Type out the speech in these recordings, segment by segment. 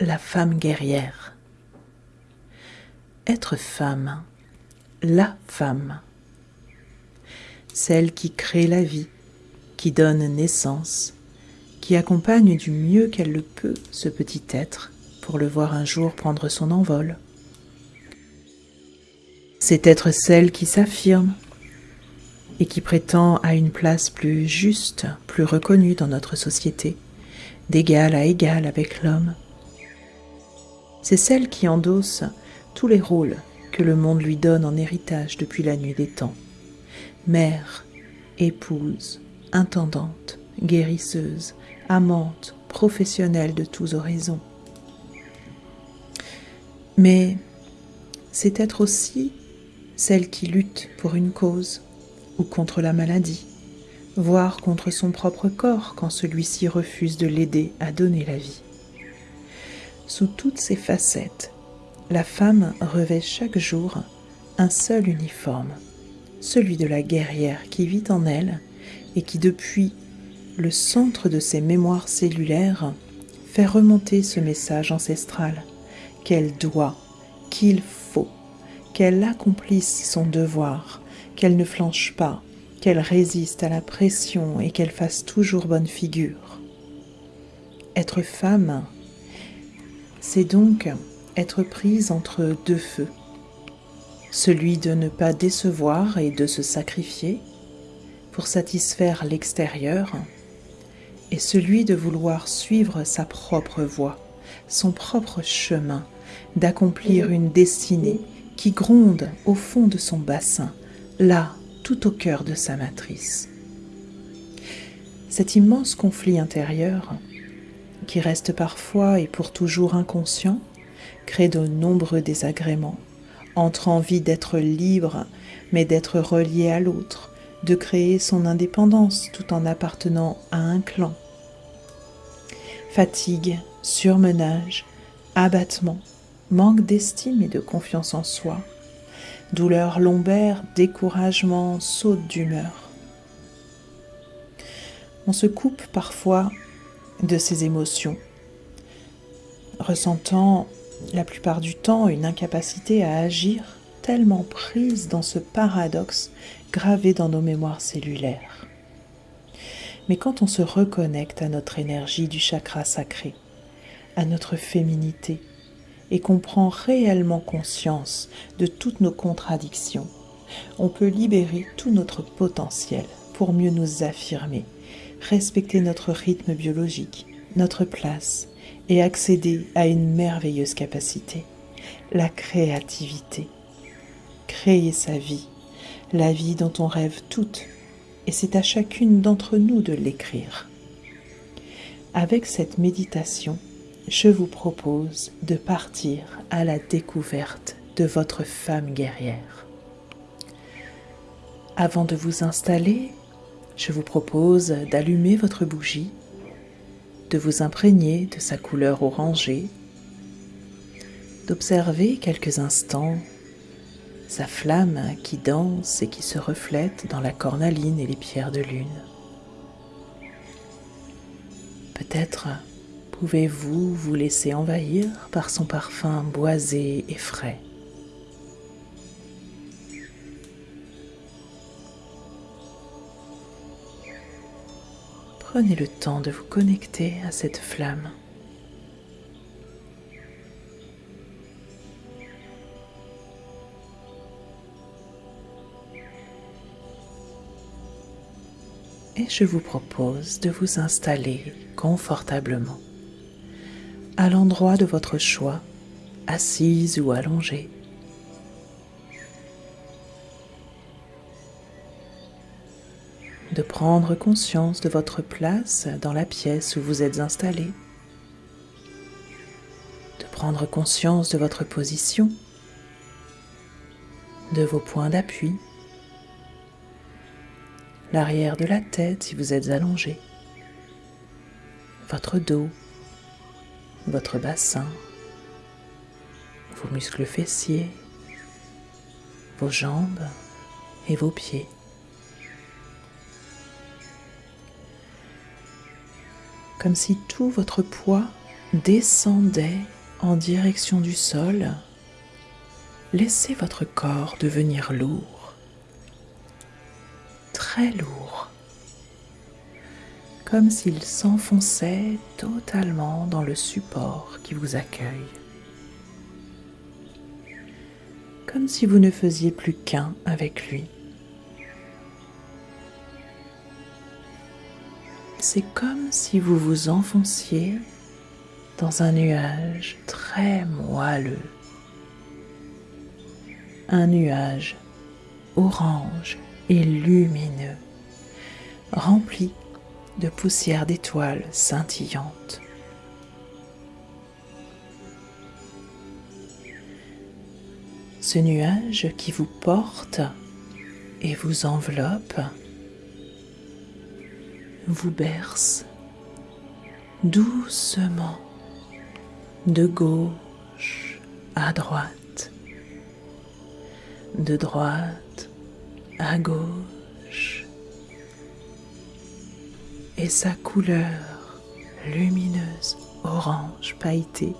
la femme guerrière. Être femme, la femme, celle qui crée la vie, qui donne naissance, qui accompagne du mieux qu'elle le peut ce petit être pour le voir un jour prendre son envol. C'est être celle qui s'affirme et qui prétend à une place plus juste, plus reconnue dans notre société, d'égal à égal avec l'homme. C'est celle qui endosse tous les rôles que le monde lui donne en héritage depuis la nuit des temps. Mère, épouse, intendante, guérisseuse, amante, professionnelle de tous horizons. Mais c'est être aussi celle qui lutte pour une cause ou contre la maladie, voire contre son propre corps quand celui-ci refuse de l'aider à donner la vie. Sous toutes ces facettes, la femme revêt chaque jour un seul uniforme, celui de la guerrière qui vit en elle et qui depuis le centre de ses mémoires cellulaires fait remonter ce message ancestral qu'elle doit, qu'il faut, qu'elle accomplisse son devoir, qu'elle ne flanche pas, qu'elle résiste à la pression et qu'elle fasse toujours bonne figure. Être femme, c'est donc être prise entre deux feux, celui de ne pas décevoir et de se sacrifier pour satisfaire l'extérieur, et celui de vouloir suivre sa propre voie, son propre chemin, d'accomplir une destinée qui gronde au fond de son bassin, là, tout au cœur de sa matrice. Cet immense conflit intérieur qui reste parfois et pour toujours inconscient, crée de nombreux désagréments, entre envie d'être libre, mais d'être relié à l'autre, de créer son indépendance tout en appartenant à un clan. Fatigue, surmenage, abattement, manque d'estime et de confiance en soi, douleur lombaire, découragement, saute d'humeur. On se coupe parfois de ses émotions, ressentant la plupart du temps une incapacité à agir tellement prise dans ce paradoxe gravé dans nos mémoires cellulaires. Mais quand on se reconnecte à notre énergie du chakra sacré, à notre féminité, et qu'on prend réellement conscience de toutes nos contradictions, on peut libérer tout notre potentiel pour mieux nous affirmer respecter notre rythme biologique, notre place et accéder à une merveilleuse capacité, la créativité. Créer sa vie, la vie dont on rêve toutes, et c'est à chacune d'entre nous de l'écrire. Avec cette méditation, je vous propose de partir à la découverte de votre femme guerrière. Avant de vous installer, je vous propose d'allumer votre bougie, de vous imprégner de sa couleur orangée, d'observer quelques instants sa flamme qui danse et qui se reflète dans la cornaline et les pierres de lune. Peut-être pouvez-vous vous laisser envahir par son parfum boisé et frais. Prenez le temps de vous connecter à cette flamme. Et je vous propose de vous installer confortablement à l'endroit de votre choix, assise ou allongée. Prendre conscience de votre place dans la pièce où vous êtes installé, de prendre conscience de votre position, de vos points d'appui, l'arrière de la tête si vous êtes allongé, votre dos, votre bassin, vos muscles fessiers, vos jambes et vos pieds. Comme si tout votre poids descendait en direction du sol, laissez votre corps devenir lourd, très lourd, comme s'il s'enfonçait totalement dans le support qui vous accueille, comme si vous ne faisiez plus qu'un avec lui. C'est comme si vous vous enfonciez dans un nuage très moelleux, un nuage orange et lumineux, rempli de poussière d'étoiles scintillantes. Ce nuage qui vous porte et vous enveloppe vous berce doucement de gauche à droite, de droite à gauche, et sa couleur lumineuse orange pailletée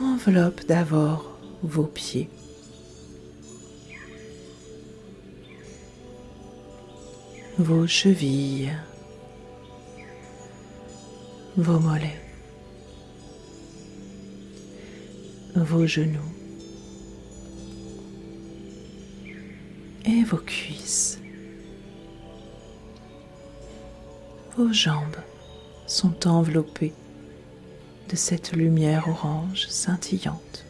enveloppe d'abord vos pieds. Vos chevilles, vos mollets, vos genoux et vos cuisses. Vos jambes sont enveloppées de cette lumière orange scintillante,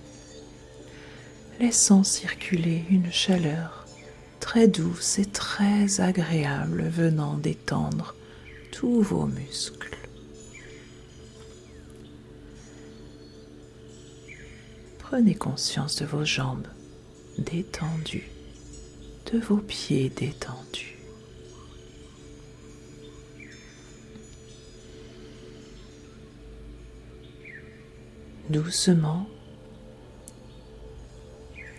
laissant circuler une chaleur très douce et très agréable venant détendre tous vos muscles. Prenez conscience de vos jambes détendues, de vos pieds détendus. Doucement,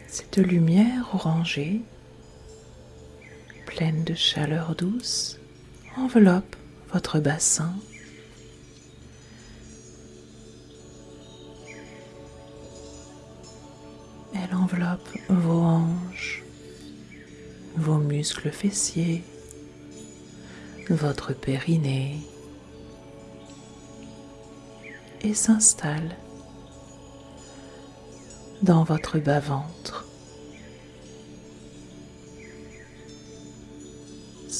cette lumière orangée pleine de chaleur douce enveloppe votre bassin. Elle enveloppe vos hanches, vos muscles fessiers, votre périnée et s'installe dans votre bas-ventre.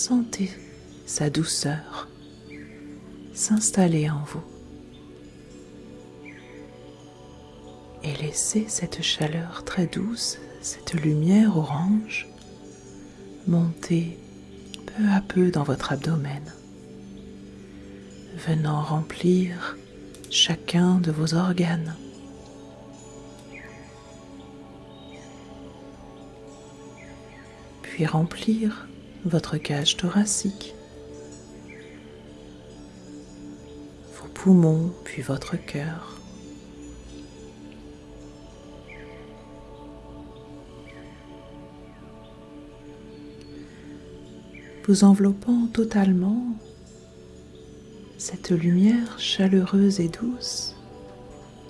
Sentez sa douceur s'installer en vous et laissez cette chaleur très douce, cette lumière orange monter peu à peu dans votre abdomen, venant remplir chacun de vos organes. Puis remplir votre cage thoracique, vos poumons, puis votre cœur. Vous enveloppant totalement cette lumière chaleureuse et douce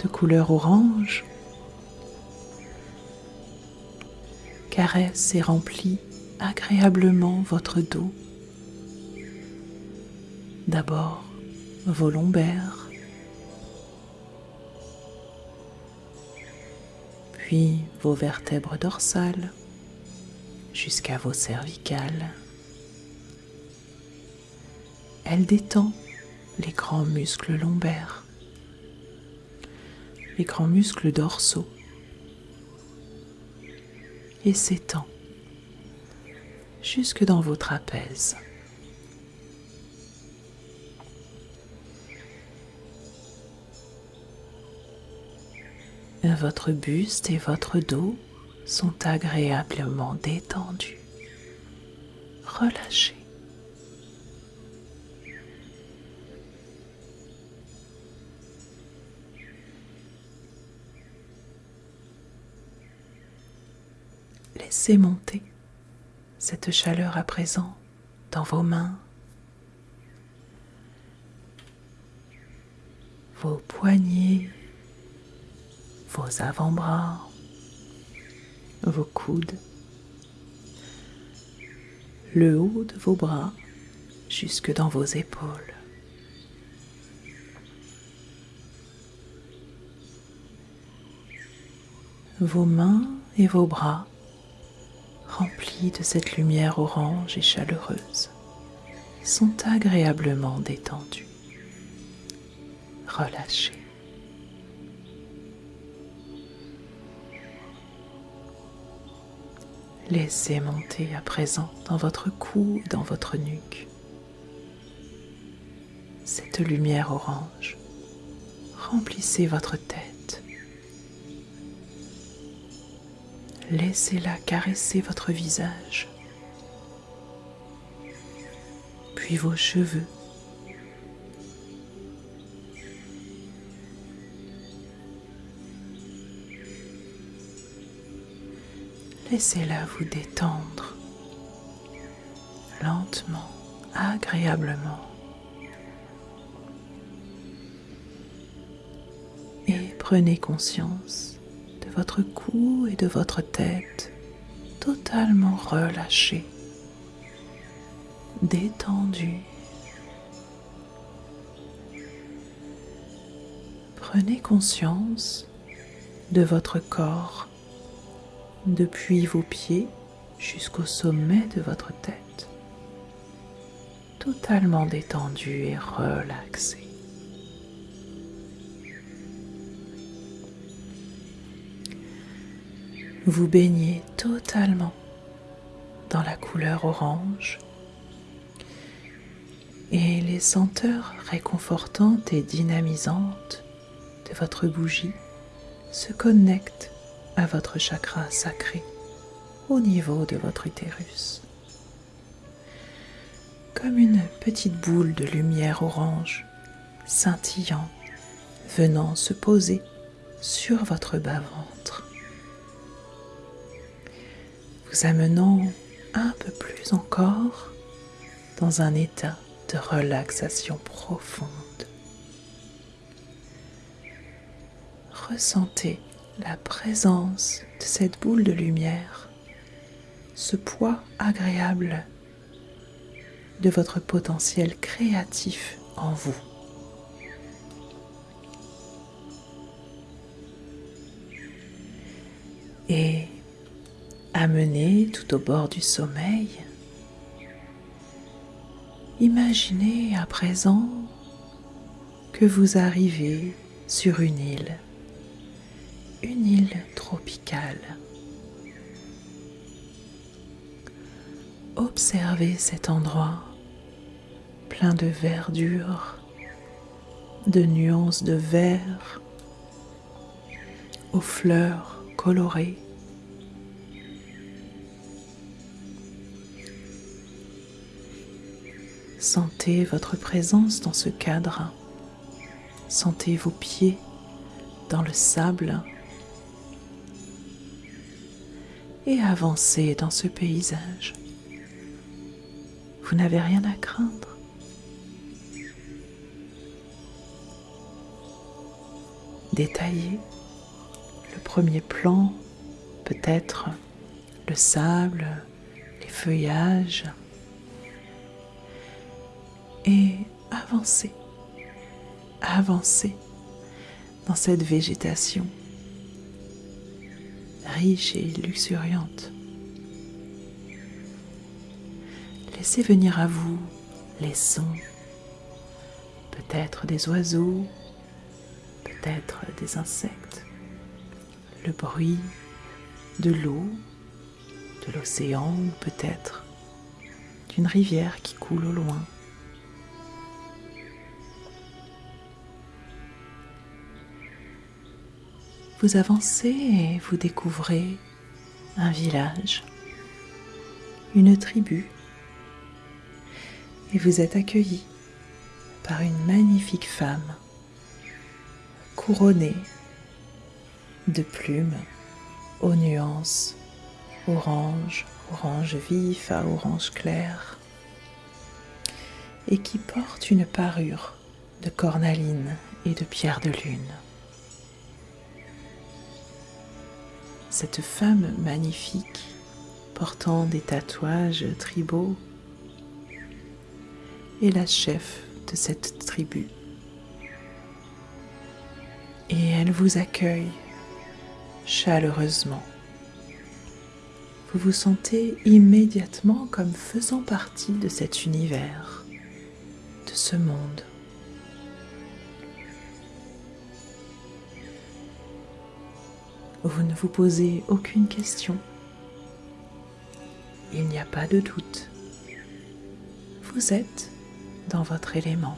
de couleur orange caresse et remplit agréablement votre dos. D'abord vos lombaires, puis vos vertèbres dorsales jusqu'à vos cervicales. Elle détend les grands muscles lombaires, les grands muscles dorsaux et s'étend jusque dans vos trapèzes. Votre buste et votre dos sont agréablement détendus. Relâchez. Laissez monter cette chaleur à présent dans vos mains, vos poignets, vos avant-bras, vos coudes, le haut de vos bras jusque dans vos épaules. Vos mains et vos bras remplis de cette lumière orange et chaleureuse sont agréablement détendus, relâchés. Laissez monter à présent dans votre cou, dans votre nuque, cette lumière orange. Remplissez votre tête. Laissez-la caresser votre visage, puis vos cheveux. Laissez-la vous détendre lentement, agréablement. Et prenez conscience votre cou et de votre tête totalement relâchés, détendus. Prenez conscience de votre corps depuis vos pieds jusqu'au sommet de votre tête, totalement détendu et relaxé. Vous baignez totalement dans la couleur orange et les senteurs réconfortantes et dynamisantes de votre bougie se connectent à votre chakra sacré au niveau de votre utérus. Comme une petite boule de lumière orange scintillant venant se poser sur votre bas-ventre, vous amenant un peu plus encore dans un état de relaxation profonde. Ressentez la présence de cette boule de lumière, ce poids agréable de votre potentiel créatif en vous. Et amenez tout au bord du sommeil, imaginez à présent que vous arrivez sur une île une île tropicale. Observez cet endroit plein de verdure, de nuances de vert, aux fleurs colorées. Sentez votre présence dans ce cadre. Sentez vos pieds dans le sable et avancez dans ce paysage. Vous n'avez rien à craindre. Détaillez le premier plan, peut-être le sable, les feuillages, et avancez, avancez dans cette végétation riche et luxuriante. Laissez venir à vous les sons, peut-être des oiseaux, peut-être des insectes, le bruit de l'eau, de l'océan ou peut-être d'une rivière qui coule au loin. Vous avancez et vous découvrez un village, une tribu, et vous êtes accueilli par une magnifique femme couronnée de plumes aux nuances orange, orange vif à orange clair, et qui porte une parure de cornaline et de pierre de lune. Cette femme magnifique, portant des tatouages tribaux, est la chef de cette tribu. Et elle vous accueille chaleureusement. Vous vous sentez immédiatement comme faisant partie de cet univers, de ce monde. Vous ne vous posez aucune question. Il n'y a pas de doute. Vous êtes dans votre élément.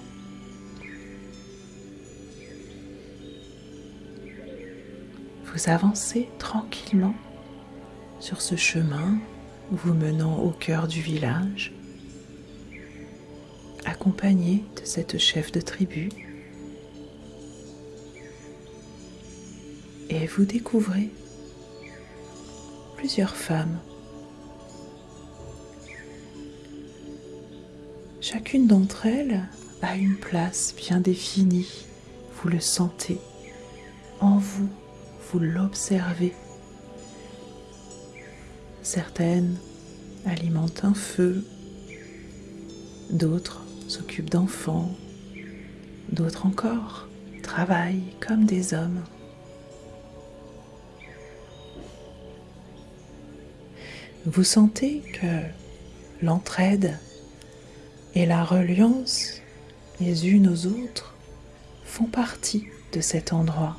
Vous avancez tranquillement sur ce chemin vous menant au cœur du village, accompagné de cette chef de tribu et vous découvrez plusieurs femmes. Chacune d'entre elles a une place bien définie, vous le sentez en vous, vous l'observez. Certaines alimentent un feu, d'autres s'occupent d'enfants, d'autres encore travaillent comme des hommes. Vous sentez que l'entraide et la reliance les unes aux autres font partie de cet endroit.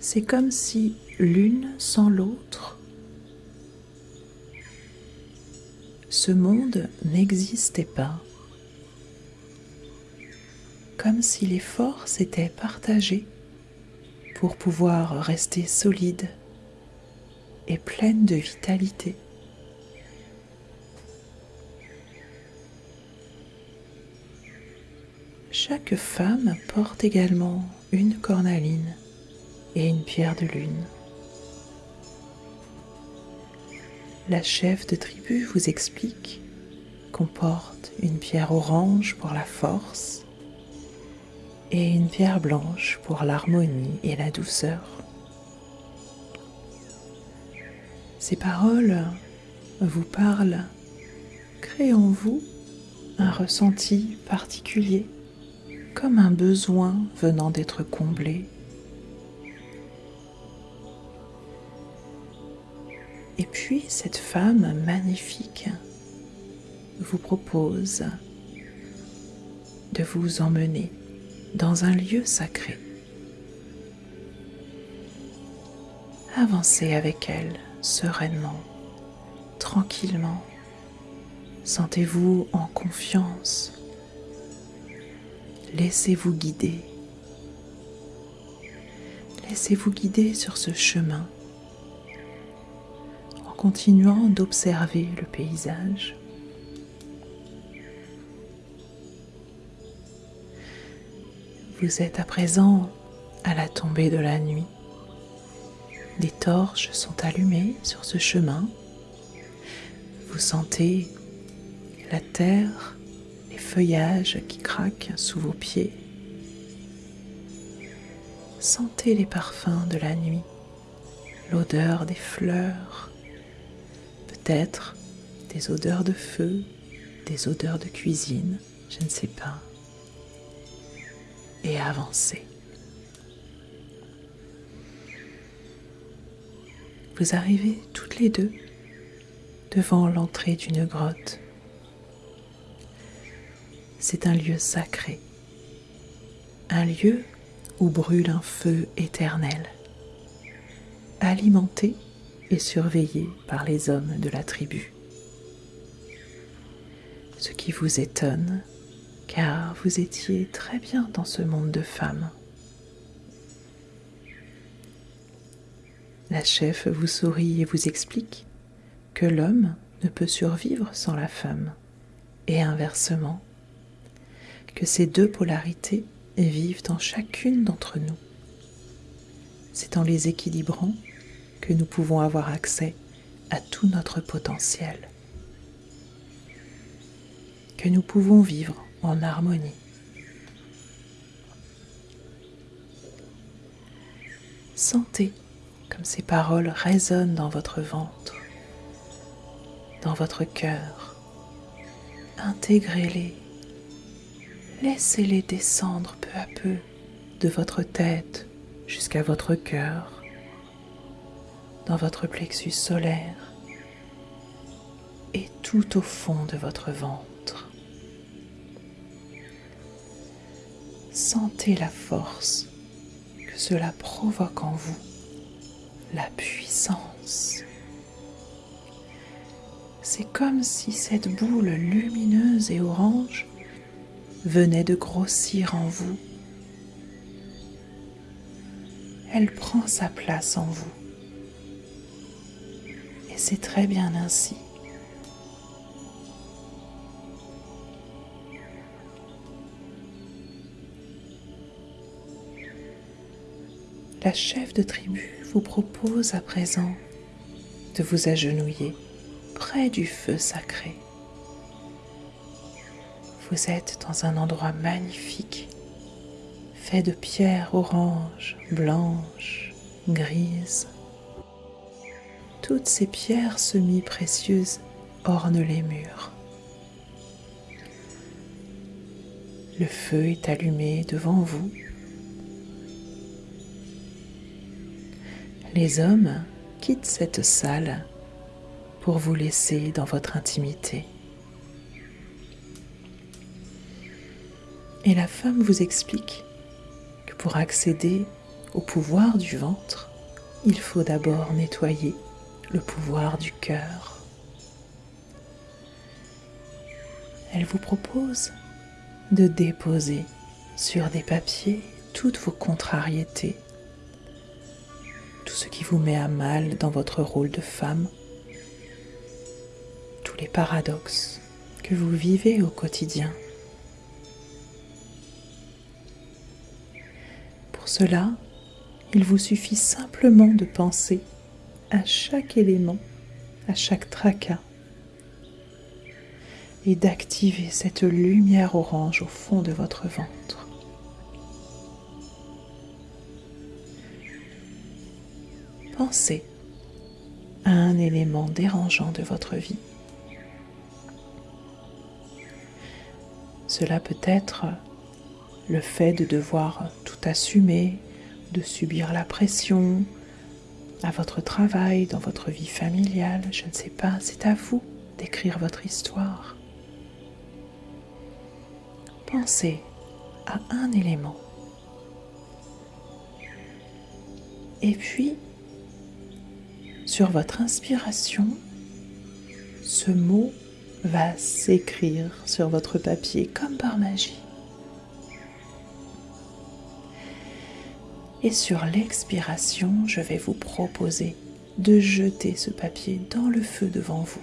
C'est comme si l'une sans l'autre, ce monde n'existait pas, comme si les forces étaient partagées pour pouvoir rester solide et pleine de vitalité. Chaque femme porte également une cornaline et une pierre de lune. La chef de tribu vous explique qu'on porte une pierre orange pour la force, et une pierre blanche pour l'harmonie et la douceur. Ces paroles vous parlent, créent en vous un ressenti particulier, comme un besoin venant d'être comblé. Et puis cette femme magnifique vous propose de vous emmener dans un lieu sacré. Avancez avec elle sereinement, tranquillement. Sentez-vous en confiance. Laissez-vous guider. Laissez-vous guider sur ce chemin en continuant d'observer le paysage. Vous êtes à présent à la tombée de la nuit. Des torches sont allumées sur ce chemin. Vous sentez la terre, les feuillages qui craquent sous vos pieds. Sentez les parfums de la nuit, l'odeur des fleurs, peut-être des odeurs de feu, des odeurs de cuisine, je ne sais pas et avancer. Vous arrivez toutes les deux devant l'entrée d'une grotte. C'est un lieu sacré, un lieu où brûle un feu éternel, alimenté et surveillé par les hommes de la tribu. Ce qui vous étonne, car vous étiez très bien dans ce monde de femmes. La chef vous sourit et vous explique que l'homme ne peut survivre sans la femme, et inversement, que ces deux polarités vivent en chacune d'entre nous. C'est en les équilibrant que nous pouvons avoir accès à tout notre potentiel. que nous pouvons vivre en harmonie. Sentez comme ces paroles résonnent dans votre ventre, dans votre cœur. Intégrez-les. Laissez-les descendre peu à peu de votre tête jusqu'à votre cœur, dans votre plexus solaire et tout au fond de votre ventre. Sentez la force que cela provoque en vous, la puissance. C'est comme si cette boule lumineuse et orange venait de grossir en vous. Elle prend sa place en vous. Et c'est très bien ainsi. La chef de tribu vous propose à présent de vous agenouiller près du feu sacré. Vous êtes dans un endroit magnifique, fait de pierres oranges, blanches, grises. Toutes ces pierres semi-précieuses ornent les murs. Le feu est allumé devant vous les hommes quittent cette salle pour vous laisser dans votre intimité. Et la femme vous explique que pour accéder au pouvoir du ventre, il faut d'abord nettoyer le pouvoir du cœur. Elle vous propose de déposer sur des papiers toutes vos contrariétés ce qui vous met à mal dans votre rôle de femme, tous les paradoxes que vous vivez au quotidien. Pour cela, il vous suffit simplement de penser à chaque élément, à chaque tracas, et d'activer cette lumière orange au fond de votre ventre. Pensez à un élément dérangeant de votre vie. Cela peut être le fait de devoir tout assumer, de subir la pression à votre travail, dans votre vie familiale, je ne sais pas, c'est à vous d'écrire votre histoire. Pensez à un élément. Et puis, sur votre inspiration, ce mot va s'écrire sur votre papier comme par magie. Et sur l'expiration, je vais vous proposer de jeter ce papier dans le feu devant vous.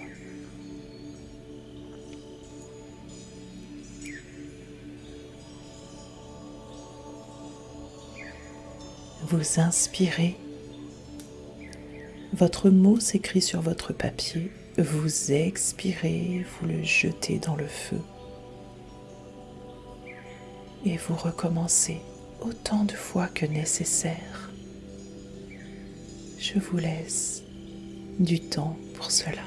Vous inspirez votre mot s'écrit sur votre papier, vous expirez, vous le jetez dans le feu. Et vous recommencez autant de fois que nécessaire. Je vous laisse du temps pour cela.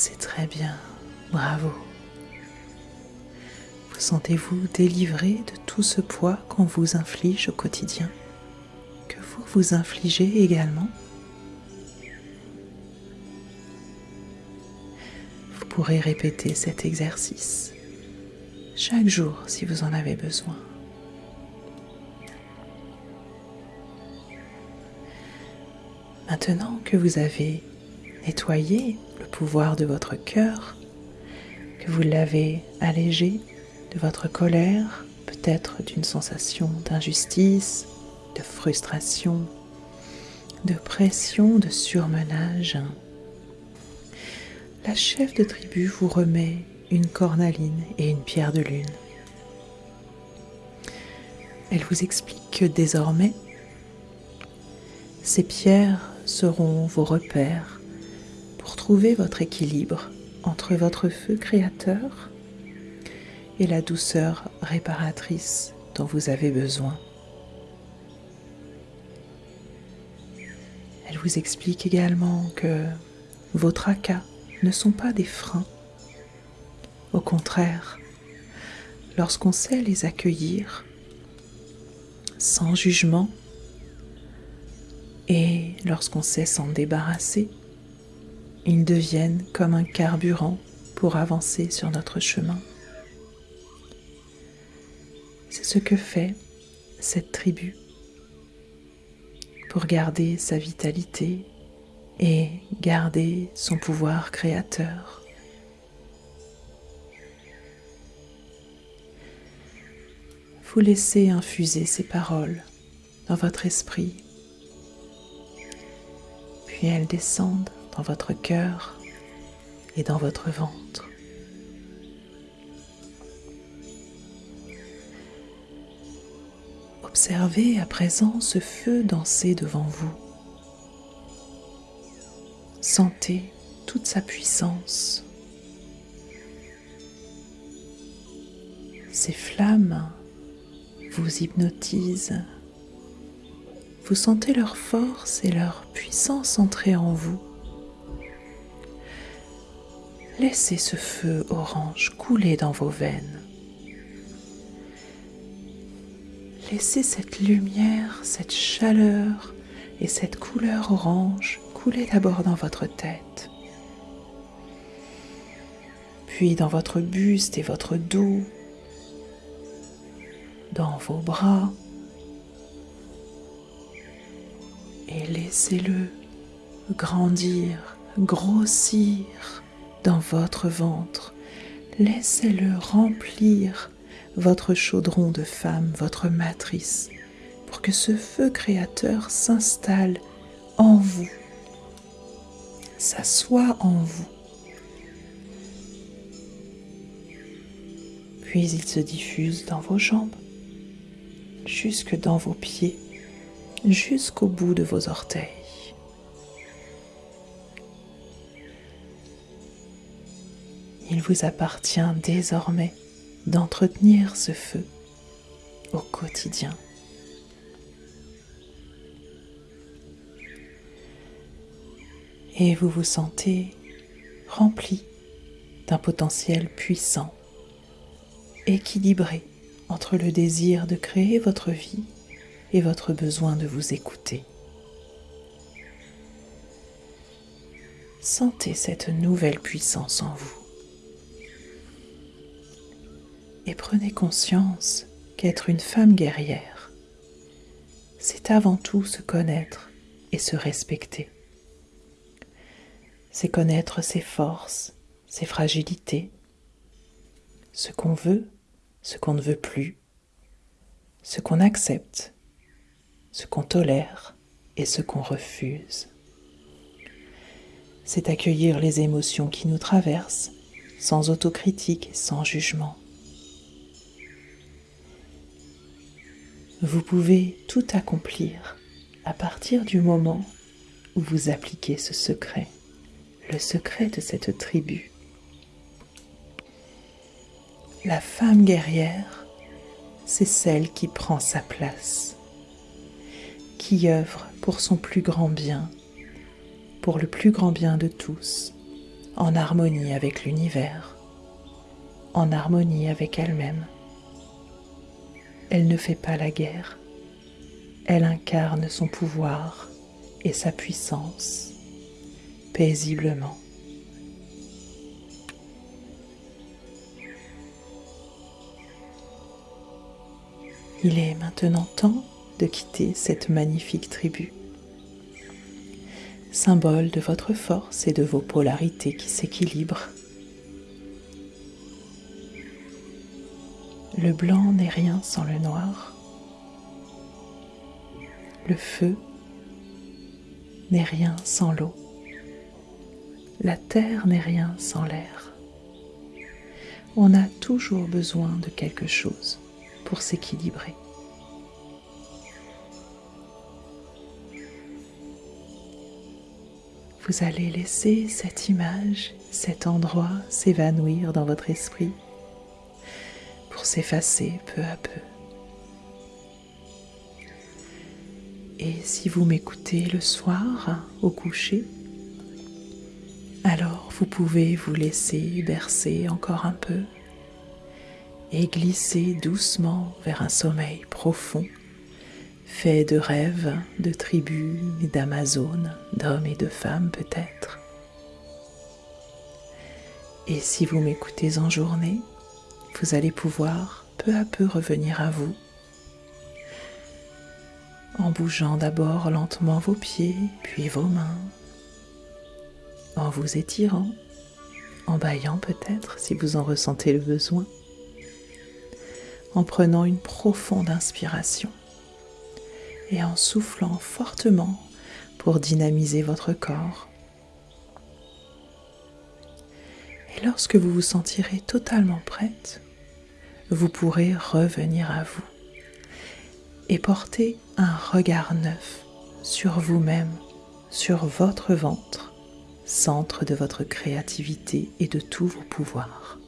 C'est très bien. Bravo. Vous sentez-vous délivré de tout ce poids qu'on vous inflige au quotidien, que vous vous infligez également? Vous pourrez répéter cet exercice chaque jour si vous en avez besoin. Maintenant que vous avez nettoyé le pouvoir de votre cœur, que vous l'avez allégé de votre colère, peut-être d'une sensation d'injustice, de frustration, de pression, de surmenage, la chef de tribu vous remet une cornaline et une pierre de lune. Elle vous explique que désormais, ces pierres seront vos repères pour trouver votre équilibre entre votre feu créateur et la douceur réparatrice dont vous avez besoin. Elle vous explique également que vos tracas ne sont pas des freins. Au contraire, lorsqu'on sait les accueillir sans jugement et lorsqu'on sait s'en débarrasser, ils deviennent comme un carburant pour avancer sur notre chemin. C'est ce que fait cette tribu pour garder sa vitalité et garder son pouvoir créateur. Vous laissez infuser ces paroles dans votre esprit, puis elles descendent dans votre cœur et dans votre ventre. Observez à présent ce feu danser devant vous. Sentez toute sa puissance. Ces flammes vous hypnotisent. Vous sentez leur force et leur puissance entrer en vous. Laissez ce feu orange couler dans vos veines. Laissez cette lumière, cette chaleur et cette couleur orange couler d'abord dans votre tête, puis dans votre buste et votre dos, dans vos bras, et laissez-le grandir, grossir dans votre ventre. Laissez-le remplir votre chaudron de femme, votre matrice, pour que ce feu créateur s'installe en vous, s'assoie en vous. Puis il se diffuse dans vos jambes, jusque dans vos pieds, jusqu'au bout de vos orteils. Il vous appartient désormais d'entretenir ce feu au quotidien. Et vous vous sentez rempli d'un potentiel puissant, équilibré entre le désir de créer votre vie et votre besoin de vous écouter. Sentez cette nouvelle puissance en vous. Et prenez conscience qu'être une femme guerrière, c'est avant tout se connaître et se respecter. C'est connaître ses forces, ses fragilités, ce qu'on veut, ce qu'on ne veut plus, ce qu'on accepte, ce qu'on tolère et ce qu'on refuse. C'est accueillir les émotions qui nous traversent sans autocritique et sans jugement. Vous pouvez tout accomplir à partir du moment où vous appliquez ce secret, le secret de cette tribu. La femme guerrière, c'est celle qui prend sa place, qui œuvre pour son plus grand bien, pour le plus grand bien de tous, en harmonie avec l'univers, en harmonie avec elle-même. Elle ne fait pas la guerre, elle incarne son pouvoir et sa puissance paisiblement. Il est maintenant temps de quitter cette magnifique tribu, symbole de votre force et de vos polarités qui s'équilibrent. Le blanc n'est rien sans le noir. Le feu n'est rien sans l'eau. La terre n'est rien sans l'air. On a toujours besoin de quelque chose pour s'équilibrer. Vous allez laisser cette image, cet endroit s'évanouir dans votre esprit s'effacer peu à peu. Et si vous m'écoutez le soir au coucher, alors vous pouvez vous laisser bercer encore un peu et glisser doucement vers un sommeil profond, fait de rêves, de tribus et d'Amazones, d'hommes et de femmes peut-être. Et si vous m'écoutez en journée, vous allez pouvoir peu à peu revenir à vous, en bougeant d'abord lentement vos pieds, puis vos mains, en vous étirant, en baillant peut-être si vous en ressentez le besoin. En prenant une profonde inspiration. Et en soufflant fortement pour dynamiser votre corps. Et lorsque vous vous sentirez totalement prête, vous pourrez revenir à vous et porter un regard neuf sur vous-même, sur votre ventre, centre de votre créativité et de tous vos pouvoirs.